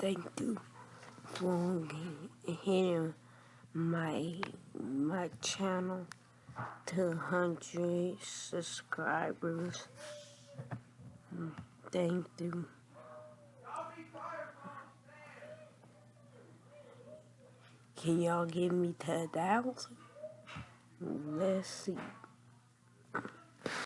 thank you for hitting my my channel to 100 subscribers. Thank you. Can y'all give me 10,000? Let's see.